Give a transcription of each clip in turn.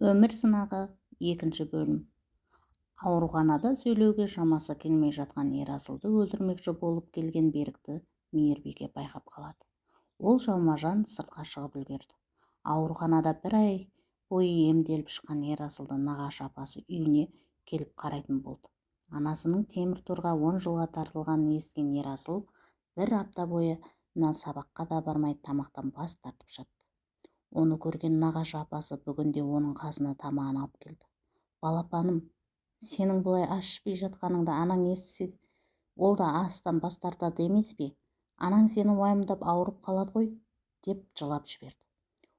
өмір сынағы екінші бөлім. Ауруханада сөйлеуге шамасы келмей жатқан ерасылды өлтірмекші болып келген берікті мейірбике байқап қалады. Ол жалма-жан сыртқа шығып үлгерді. Ауруханада бір ай бойы емделіп шыққан ерасылды нағашы апасы үйіне келіп қарайтын болды. Анасының темір торға он жылға тартылғанын естіген ерасыл бір апта бойы сабаққа да бармай тамақтан бас тартып жатты. Оны көрген нағашы апасы бүгінде оның қасына тамағын алып келді. Балапаным сенің бұлай ас ішпей жатқаныңды анаң естісе ол да астан бас тартады емес пе? Анаң сені уайымдап ауырып қалады ғой деп жылап жіберді.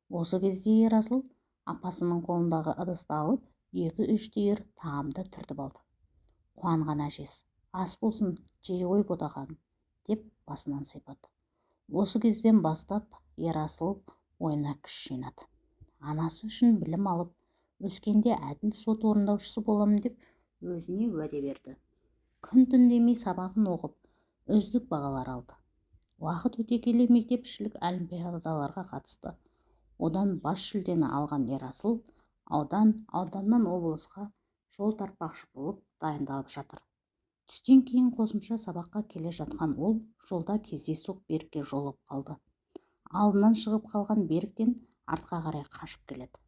Осы кезде ерасыл апасының қолындағы ыдысты алып екі-үш түйір тағамды түртіп алды. Қуанған әжесі ас болсын жей ғой ботақаным деп басынан сипады. Осы кезден бастап ерасыл ойына күш жинады анасы үшін білім алып өскенде әділ сот орындаушысы боламын деп өзіне уәде берді. Күн түн демей сабағын оқып үздік бағалар алды. Уақыт өте келе мектепішілік олимпиадаларға қатысты. Одан бас жүлдені алған ерасыл аудан ауданнан облысқа жол тартпақшы болып дайындалып жатыр. Түстен кейін қосымша сабаққа келе жатқан ол жолда кездейсоқ берікке жолығып қалды. Алдынан шығып қалған беріктен артқа қарай қашып келеді.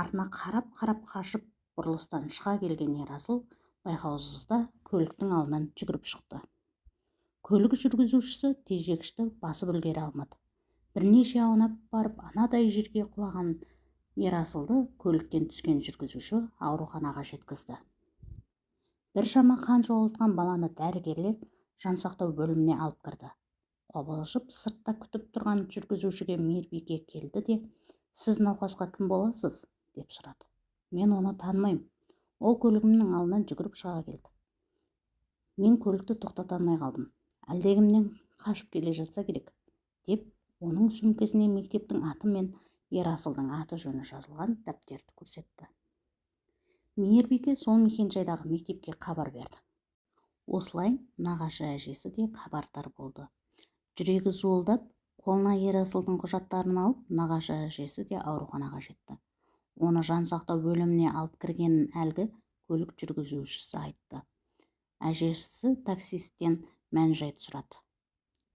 Артына қарап қарап қашып бұрылыстан шыға келген ерасыл байқаусызда көліктің алдынан жүгіріп шықты. Көлік жүргізушісі тежегішті басып үлгере алмады. Бірнеше аунап барып анадай жерге құлаған ерасылды көліктен түскен жүргізуші ауруханаға жеткізді. Біршама қан жоғалтқан баланы дәрігерлер жансақтау бөліміне алып кірді. Қобалжып сыртта күтіп тұрған жүргізушіге мейірбике келді де сіз науқасқа кім боласыз? деп сұрады мен оны танымаймын ол көлігімнің алдынан жүгіріп шыға келді. Мен көлікті тоқтата алмай қалдым. Әлдекімнен қашып келе жатса керек деп оның сөмкесіне мектептің аты мен ерасылдың аты жөні жазылған дәптерді көрсетті. Мейірбике сол мекенжайдағы мектепке хабар берді. Осылай нағашы әжесі де хабардар болды. Жүрегі зуылдап қолына ерасылдың құжаттарын алып нағашы әжесі де ауруханаға жетті. Оны жансақтау бөліміне алып кіргенін әлгі көлік жүргізушісі айтты. Әжесі таксисттен мән-жайды сұрады.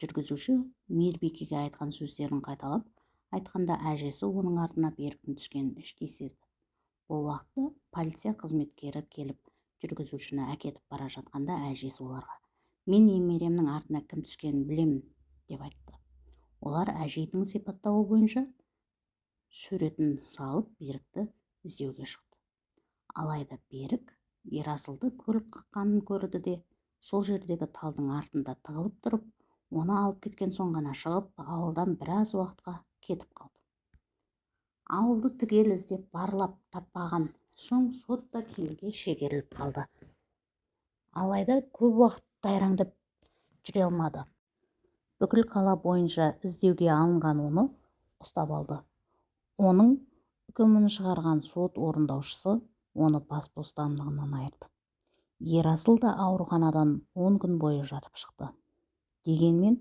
Жүргізуші мейірбикеге айтқан сөздерін қайталап айтқанда әжесі оның артына беріктің түскенін іштей сезді. Бұл уақытта полиция қызметкері келіп жүргізушіні әкетіп бара жатқанда әжесі оларға мен немеремнің артына кім түскенін білемін деп айтты. Олар әжейдің сипаттауы бойынша суретін салып берікті іздеуге шықты. Алайда берік ерасылды көлік қаққанын көрді де сол жердегі талдың артында тығылып тұрып оны алып кеткен соң ғана шығып ауылдан біраз уақытқа кетіп қалды. Ауылды түгел іздеп барлап таппаған соң сот та кейінге шегеріліп қалды. Алайда көп уақыт тайраңдап жүре алмады. Бүкіл қала бойынша іздеуге алынған оны ұстап алды. Оның үкімін шығарған сот орындаушысы оны бас бостандығынан айырды. Ерасыл да ауруханадан он күн бойы жатып шықты. Дегенмен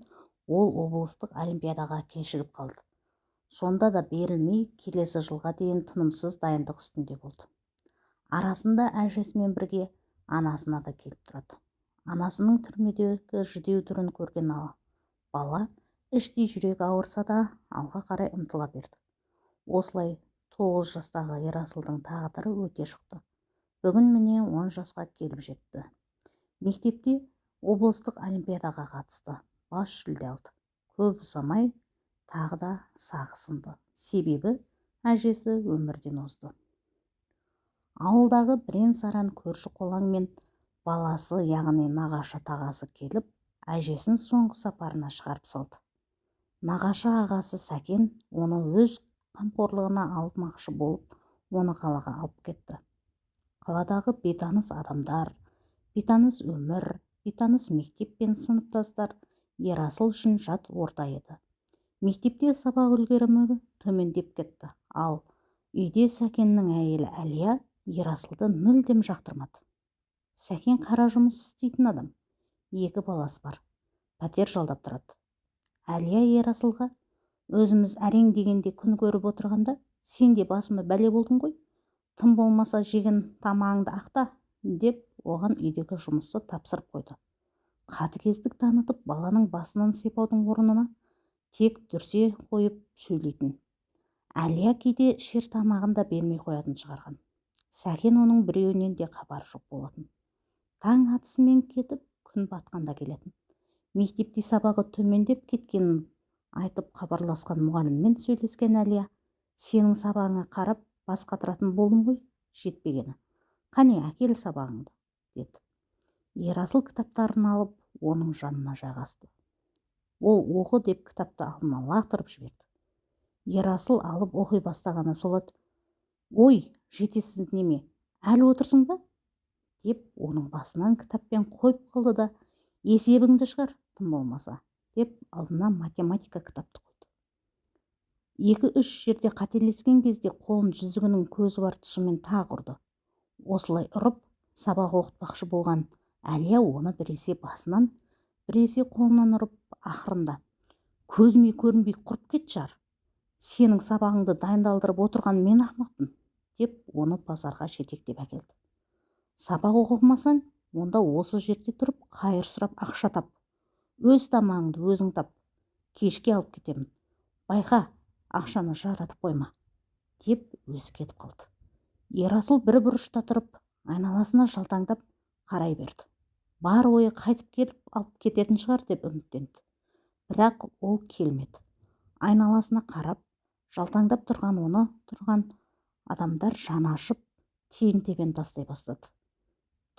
ол облыстық олимпиадаға кешігіп қалды. Сонда да берілмей келесі жылға дейін тынымсыз дайындық үстінде болды. Арасында әжесімен бірге анасына да келіп тұрады. Анасының түрмедегі жүдеу түрін көрген бала іштей жүрегі ауырса да алға қарай ұмтыла берді. Осылай тоғыз жастағы ерасылдың тағдыры өте шықты. Бүгін міне он жасқа келіп жетті. Мектепте облыстық олимпиадаға қатысты бас жүлде алды. Көп ұзамай тағы да сағы сынды себебі әжесі өмірден озды. Ауылдағы бірен-саран көрші қолаң мен баласы яғни нағашы тағасы келіп әжесін соңғы сапарына шығарып салды. Нағашы ағасы сәкен оны өз қамқорлығына алмақшы болып оны қалаға алып кетті. Қаладағы бейтаныс адамдар бейтаныс өмір бейтаныс мектеп пен сыныптастар ерасыл үшін жат орта еді. Мектепте сабақ үлгерімі төмендеп кетті. Ал үйде сәкеннің әйелі әлия ерасылды мүлдем жақтырмады. Сәкен қара жұмыс істейтін адам. Екі баласы бар. Пәтер жалдап тұрады. Әлия ерасылға өзіміз әрең дегенде күн көріп отырғанда сен де басыма бәле болдың ғой. Тым болмаса жеген тамағыңды ақта деп оған үйдегі жұмысты тапсырып қойды. Қатыгездік танытып баланың басынан сипаудың орнына тек дүрсе қойып сөйлейтін. Әлия кейде ішер тамағын да бермей қоятын шығарған. Сәкен оның біреуінен де хабары жоқ болатын. Таң атысымен кетіп күн батқанда келетін. Мектепте сабағы төмендеп кеткенін айтып хабарласқан мұғаліммен сөйлескен әлия сенің сабағыңа қарап бас қатыратын болдым ғой жетпегені. Қане әкел сабағыңды деді. Ерасыл кітаптарын алып оның жанына жайғасты. Ол оқы деп кітапты алдына лақтырып жіберді. Ерасыл алып оқи бастағаны сол ой жетесіз неме әлі отырсың ба? Деп оның басынан кітаппен қойып қалды да есебіңді шығар тым болмаса деп алдына математика кітапты қойды. Екі-үш жерде қателескен кезде қолын жүзігінің көзі бар тұсымен тағы ұрды. Осылай ұрып сабақ оқытпақшы болған әлия оны біресе басынан біресе қолынан ұрып ақырында көзіме көрінбей құрып кетші шығар сенің сабағыңды дайындалдырып отырған мен ақымақпын деп оны базарға жетектеп әкелді. Сабақ оқымасаң онда осы жерде тұрып қайыр сұрап ақша тап. Өз тамағыңды өзің тап. Кешке алып кетемін. Байқа ақшаны жаратып қойма деп өзі кетіп қалды. Ерасыл бір бұрышта тұрып айналасына жалтаңдап қарай берді. Бар ойы қайтып келіп алып кететін шығар деп үміттенді. Бірақ ол келмеді. Айналасына қарап жалтаңдап тұрған оны тұрған адамдар жаны ашып тиын тебен тастай бастады.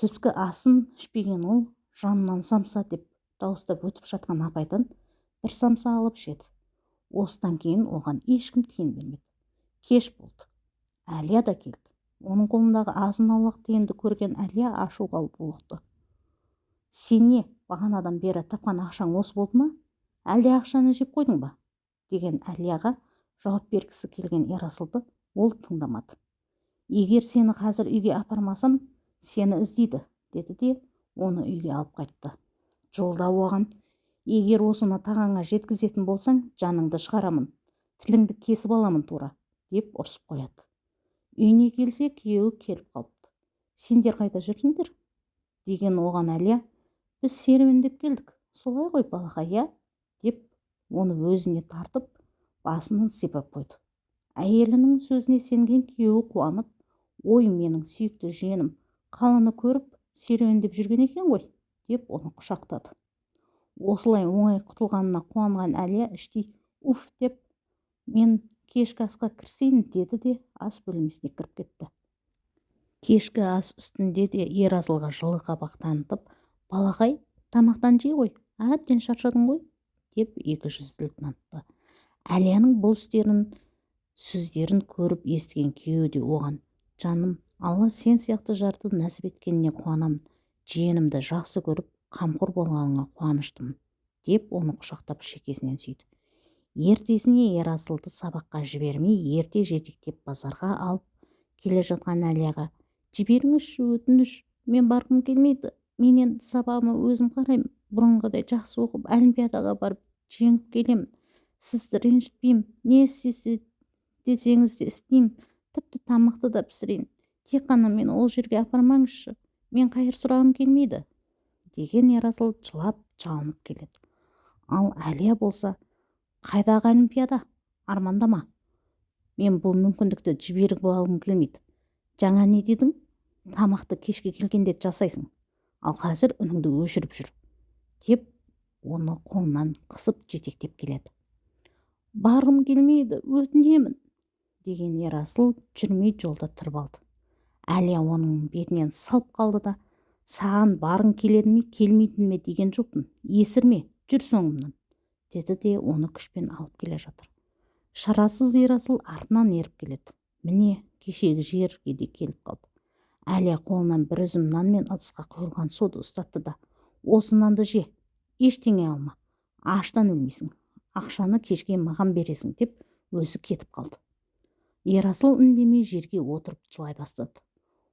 Түскі асын ішпеген ол жанынан самса деп дауыстап өтіп жатқан апайдан бір самса алып жеді осыдан кейін оған ешкім тиын бермеді. Кеш болды. Әлия да келді. Оның қолындағы азын аулақ тиынды көрген әлия ашуға булықты сен не бағанадан бері тапқан ақшаң осы болды ма? Әлде ақшаны жеп қойдың ба? деген әлияға жауап бергісі келген ерасылды ол тыңдамады. Егер сені қазір үйге апармасам сені іздейді деді де оны үйге алып қайтты. Жолда оған егер осыны тағаңа жеткізетін болсаң жаныңды шығарамын тіліңді кесіп аламын тура деп ұрсып қояды. Үйіне келсе күйеуі келіп қалыпты. Сендер қайда жүрсіңдер деген оған әлия біз серуендеп келдік солай ғой балақай иә? деп оны өзіне тартып басынан сипап қойды. Әйелінің сөзіне сенген күйеуі қуанып ой менің сүйікті жиенім қаланы көріп серуендеп жүрген екен ғой деп оны құшақтады. Осылай оңай құтылғанына қуанған әлия іштей уф! деп мен кешкі асқа кірісейін деді де ас бөлмесіне кіріп кетті. Кешкі ас үстінде де ерасылға жылы қабақ танытып балақай тамақтан жей ғой әбден шаршадың ғой! деп екі жүзділік танытты әлияның бұл істерін сөздерін көріп естіген күйеуі де оған жаным алла сен сияқты жарды нәсіп еткеніне қуанамын жиенімді жақсы көріп қамқор болғаныңа қуаныштымын деп оны құшақтап шекесінен сүйді. Ертесіне ерасылды сабаққа жібермей ерте жетектеп базарға алып келе жатқан әлияға жіберіңізші өтініш мен барғым келмейді мен енді сабағыма өзім қараймын бұрынғыдай жақсы оқып олимпиадаға барып жеңіп келемін сізді ренжітпеймін не істесе десеңіз де істеймін тіпті тамақты да пісірейін тек қана мені ол жерге апармаңызшы мен қайыр сұрағым келмейді деген ерасыл жылап жалынып келеді. Ал әлия болса қайдағы олимпиада армандама мен бұл мүмкіндікті жіберіп алғым келмейді. Жаңа не дедің? Тамақты кешке келгенде жасайсың. Ал қазір үніңді өшіріп жүр деп оны қолынан қысып жетектеп келеді. Барғым келмейді өтінемін деген ерасыл жүрмей жолда тұрып алды. Әлия оның бетінен салып қалды да саған барғың келеді ме келмейтін ме деген жоқпын есірме жүр соңымнан деді де оны күшпен алып келе жатыр. Шарасыз ерасыл артынан еріп келеді. Міне кешегі жерге де келіп қалды. Әлия қолынан бір үзім нан мен ыдысқа құйылған суды ұстатты да осы нанды же ештеңе алма аштан өлмейсің ақшаны кешке маған бересің деп өзі кетіп қалды. Ерасыл үндемей жерге отырып жылай бастады.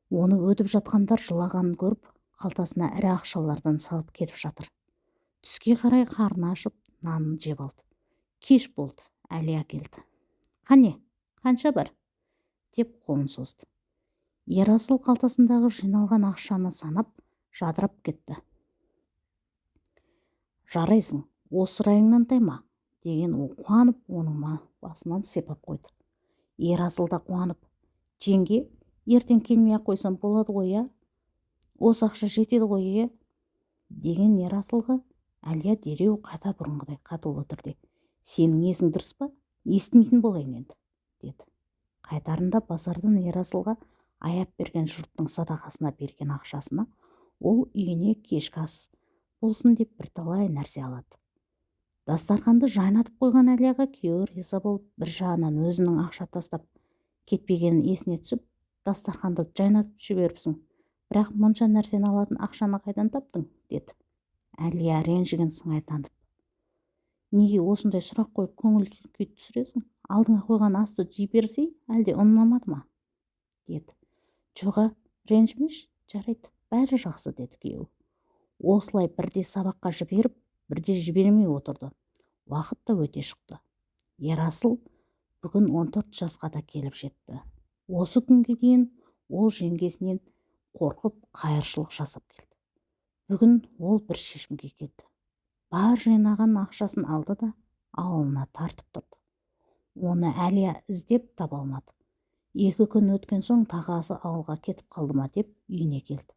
Оны өтіп жатқандар жылағанын көріп қалтасына ірі ақшалардан салып кетіп жатыр. Түске қарай қарны ашып нанын жеп алды. Кеш болды әлия келді қане қанша бар? деп қолын созды. Ерасыл қалтасындағы жиналған ақшаны санап жадырап кетті. Жарайсың осы райыңнан тайма? деген ол қуанып оның басынан сипап қойды. Ерасыл да қуанып жеңге ертең келмей ақ қойсам болады ғой иә? Осы ақша жетеді ғой иә? Деген ерасылға әлия дереу қайта бұрынғыдай қатулы түрде сенің есің дұрыс па? Естімейтін болайын енді деді. Қайтарында базардан ерасылға аяп берген жұрттың садақасына берген ақшасына ол үйіне кешкі ас болсын деп бірталай нәрсе алады. Дастарханды жайнатып қойған әлияға күйеуі риза болып бір жағынан өзінің ақша тастап кетпегенін есіне түсіп дастарханды жайнатып жіберіпсің. Бірақ мұнша нәрсені алатын ақшаны қайдан таптың? деді. Әлия ренжіген сыңай танытып неге осындай сұрақ қойып көңіл күй түсіресің? Алдыңа қойған асты жей берсей әлде ұнамады ма? деді. Жоға ренжімеші жарайды бәрі жақсы деді күйеуі осылай бірде сабаққа жіберіп бірде жібермей отырды. Уақыт та өте шықты. Ерасыл бүгін 14 жасқа да келіп жетті. Осы күнге дейін ол жеңгесінен қорқып қайыршылық жасап келді. Бүгін ол бір шешімге келді. Бар жинаған ақшасын алды да ауылына тартып тұрды. Оны әлия іздеп таба алмады. Екі күн өткен соң тағасы ауылға кетіп қалды ма деп үйіне келді.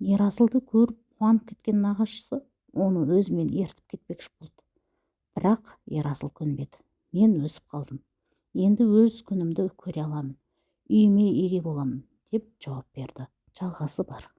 Ерасылды көріп қуанып кеткен нағашысы оны өзімен ертіп кетпекші болды. Бірақ ерасыл көнбеді. Мен өсіп қалдым. Енді өз күнімді көре аламын. Үйіме еге боламын деп жауап берді. жалғасы бар.